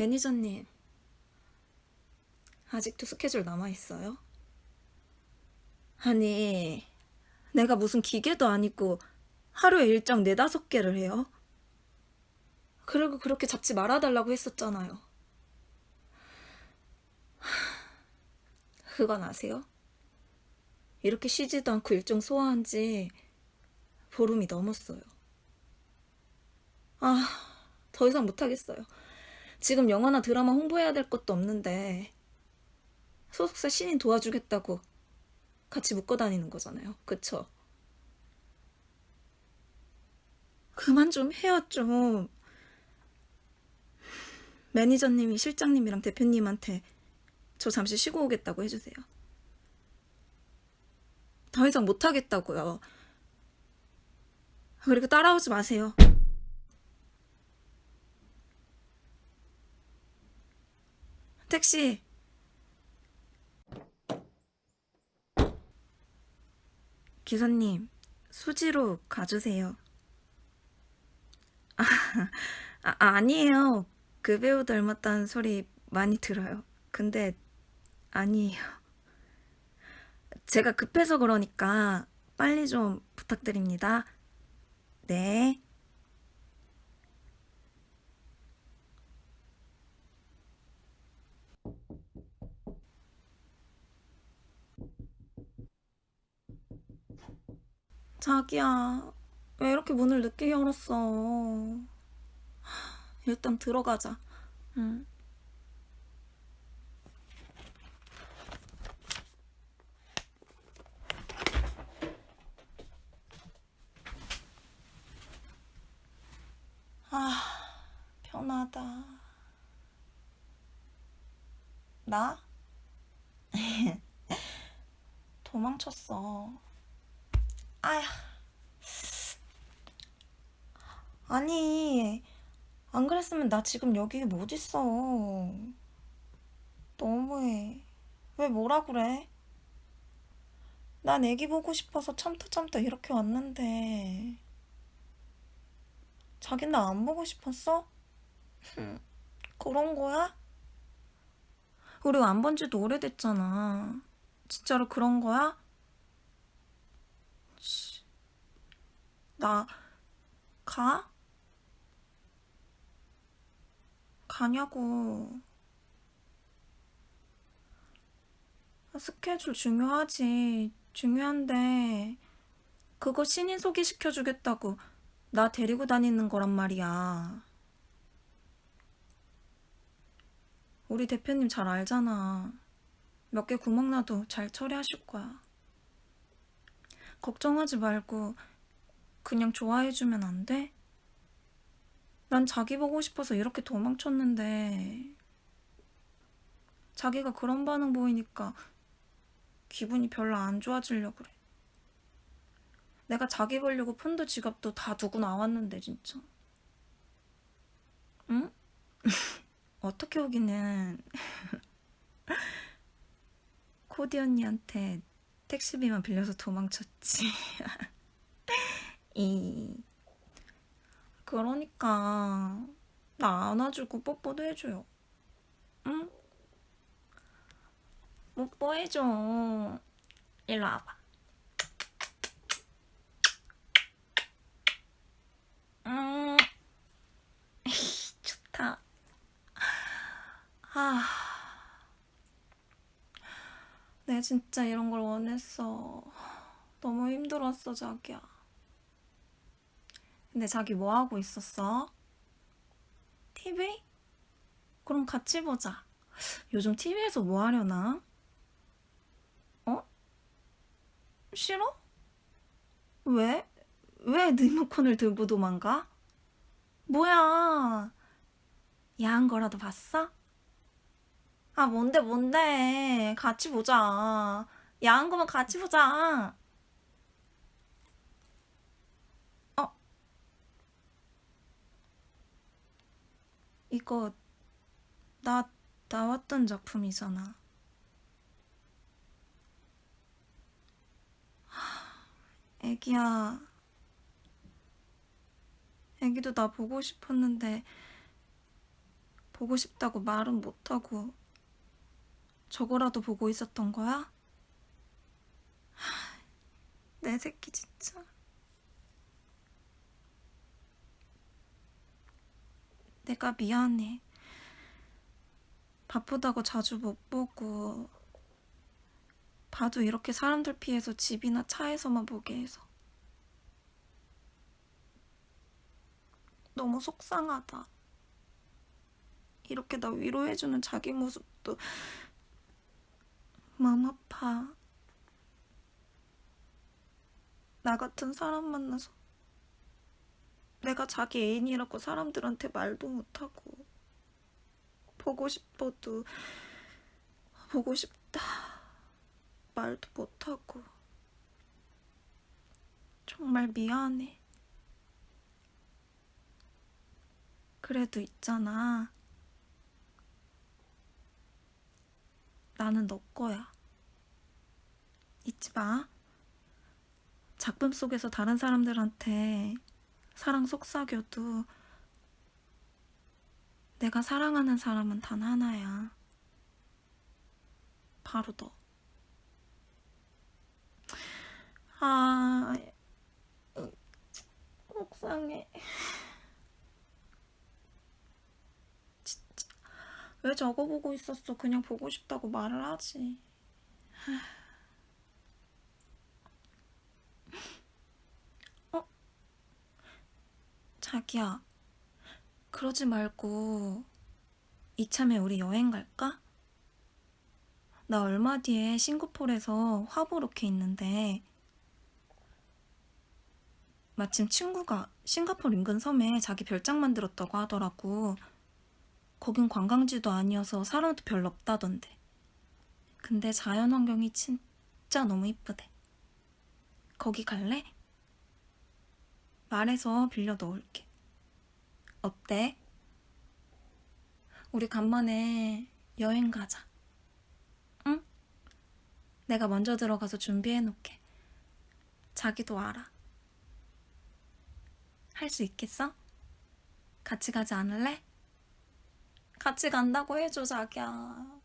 매니저님, 아직도 스케줄 남아있어요? 아니, 내가 무슨 기계도 아니고 하루에 일정 네다섯 개를 해요? 그리고 그렇게 잡지 말아달라고 했었잖아요. 그건 아세요? 이렇게 쉬지도 않고 일정 소화한 지 보름이 넘었어요. 아, 더 이상 못하겠어요. 지금 영화나 드라마 홍보해야 될 것도 없는데 소속사 신인 도와주겠다고 같이 묶어 다니는 거잖아요. 그쵸? 그만 좀 해요, 좀. 매니저님이 실장님이랑 대표님한테 저 잠시 쉬고 오겠다고 해주세요. 더 이상 못하겠다고요. 그리고 따라오지 마세요. 택시. 기사님, 수지로 가주세요. 아, 아, 아니에요. 그 배우 닮았다는 소리 많이 들어요. 근데 아니에요. 제가 급해서 그러니까 빨리 좀 부탁드립니다. 네. 자기야, 왜 이렇게 문을 늦게 열었어? 하, 일단 들어가자. 응. 아, 편하다. 나? 도망쳤어. 아야. 아니, 안 그랬으면 나 지금 여기 못 있어. 너무해. 왜 뭐라 그래? 난 애기 보고 싶어서 참다 참다 이렇게 왔는데. 자긴 나 안 보고 싶었어? 그런 거야? 우리 안 본 지도 오래됐잖아. 진짜로 그런 거야? 치, 나 가? 가냐고. 스케줄 중요하지. 중요한데 그거 신인 소개시켜주겠다고 나 데리고 다니는 거란 말이야. 우리 대표님 잘 알잖아. 몇 개 구멍 나도 잘 처리하실 거야. 걱정하지 말고 그냥 좋아해주면 안 돼? 난 자기 보고 싶어서 이렇게 도망쳤는데 자기가 그런 반응 보이니까 기분이 별로 안 좋아지려 그래. 내가 자기 보려고 폰도 지갑도 다 두고 나왔는데 진짜. 응? 어떻게 오기는 코디 언니한테 택시비만 빌려서 도망쳤지. 이 그러니까 나 안아주고 뽀뽀도 해줘요. 응? 뽀뽀해줘. 일로 와봐. 음, 좋다. 아, 진짜 이런 걸 원했어. 너무 힘들었어, 자기야. 근데 자기 뭐 하고 있었어? TV? 그럼 같이 보자. 요즘 TV에서 뭐 하려나? 어? 싫어? 왜? 왜 리모컨을 들고 도망가? 뭐야? 야한 거라도 봤어? 아, 뭔데, 뭔데. 같이 보자. 야한 거면 같이 보자. 어? 이거, 나, 나왔던 작품이잖아. 애기야. 애기도 나 보고 싶었는데 보고 싶다고 말은 못하고 저거라도 보고 있었던 거야? 하, 내 새끼 진짜. 내가 미안해. 바쁘다고 자주 못 보고 봐도 이렇게 사람들 피해서 집이나 차에서만 보게 해서 너무 속상하다. 이렇게 나 위로해주는 자기 모습도 마음 아파. 나 같은 사람 만나서 내가 자기 애인이라고 사람들한테 말도 못하고 보고 싶어도 보고 싶다 말도 못하고 정말 미안해. 그래도 있잖아. 나는 너 거야. 잊지 마. 작품 속에서 다른 사람들한테 사랑 속삭여도 내가 사랑하는 사람은 단 하나야. 바로 너. 아, 음, 속상해. 진짜. 왜 저거 보고 있었어? 그냥 보고 싶다고 말을 하지. 어? 자기야, 그러지 말고 이참에 우리 여행 갈까? 나 얼마 뒤에 싱가포르에서 화 보러 게 있는데 마침 친구가 싱가포르 인근 섬에 자기 별장 만들었다고 하더라고. 거긴 관광지도 아니어서 사람도 별로 없다던데. 근데 자연 환경이 진짜 너무 이쁘대. 거기 갈래? 말해서 빌려 넣을게. 어때? 우리 간만에 여행 가자. 응? 내가 먼저 들어가서 준비해 놓게. 자기도 알아. 할 수 있겠어? 같이 가지 않을래? 같이 간다고 해줘, 자기야.